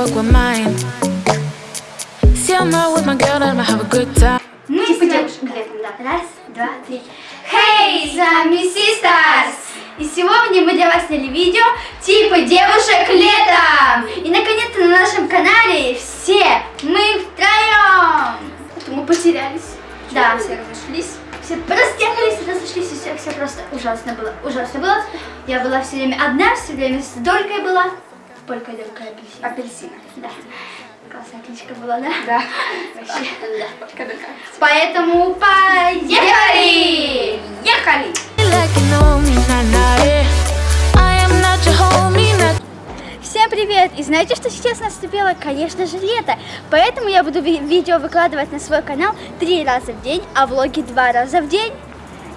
fuck with mine. See, I'm out with my girl, I'ma have a good time. Девушек нами- летом, да. Раз, два, три. Hey, с вами Sisters! И сегодня мы для вас сняли видео типа девушек летом! И наконец-то на нашем канале все мы втроем! Это мы потерялись. Да. Все разошлись. Все разъехались, разошлись, и все, все просто ужасно было. Ужасно было. Я была все время одна, все время с Долькой была. Полька, Долька, апельсин. Апельсина. Да. Классная кличка была, да? Да. Вообще. Когда Поэтому поехали! Ехали! Всем привет! И знаете, что сейчас наступило? Конечно же, лето. Поэтому я буду ви- видео выкладывать на свой канал три раза в день, а влоги два раза в день.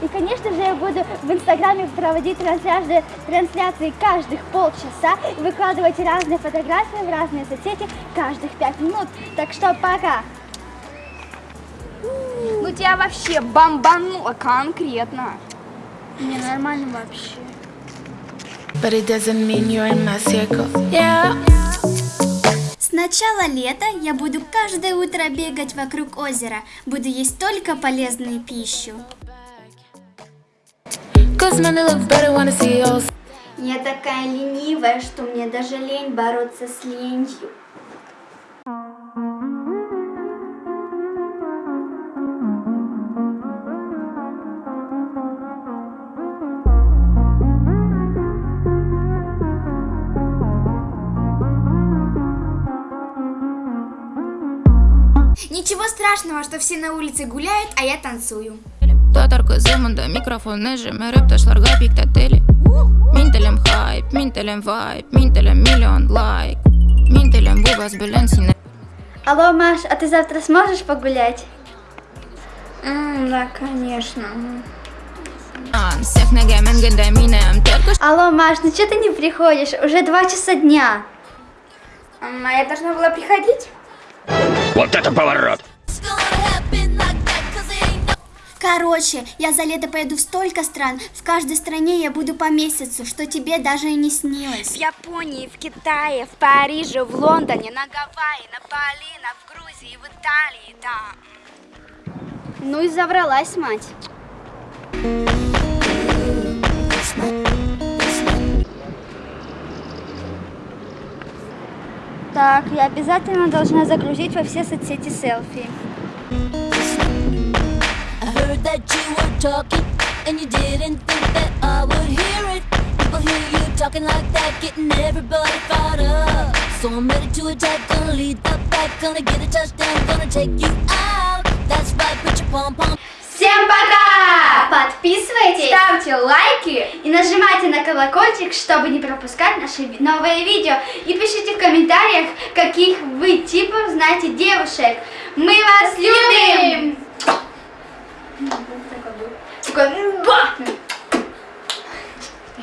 И, конечно же, я буду в Инстаграме проводить трансляции, трансляции каждых полчаса и выкладывать разные фотографии в разные соцсети каждых пять минут. Так что пока! Ну тебя вообще бомбануло конкретно. Не нормально вообще. But it doesn't mean you're in my circle. Yeah. С начала лета я буду каждое утро бегать вокруг озера. Буду есть только полезную пищу. Я такая ленивая, что мне даже лень бороться с ленью. Ничего страшного, что все на улице гуляют, а я танцую. Tatarkõ sõmanda mikrofon esimene röptašlar käbik täteli Mintelem hype, mintelem vibe, mintelem miljon like Mintelem vubas balansin Алло, Маш, а ты завтра сможешь погулять? да, конечно. Алло, Маш, ну что ты не приходишь? Уже два часа дня. А я должна была приходить? Вот это поворот! Короче, я за лето поеду в столько стран. В каждой стране я буду по месяцу, что тебе даже и не снилось. В Японии, в Китае, в Париже, в Лондоне, на Гавайи, на Бали, на в Грузии, в Италии, да. Ну и завралась мать. Так, я обязательно должна загрузить во все соцсети селфи. Heard that you were talking and you didn't think that I would hear it. People hear you talking like that, getting everybody fired up. So I'm ready to attack, gonna lead the back, gonna get a touchdown, gonna take you out. That's right, put your pom pom. Всем пока! Подписывайтесь, ставьте лайки и нажимайте на колокольчик, чтобы не пропускать наши новые видео. И пишите в комментариях, каких вы типов знаете девушек. Мы вас любим!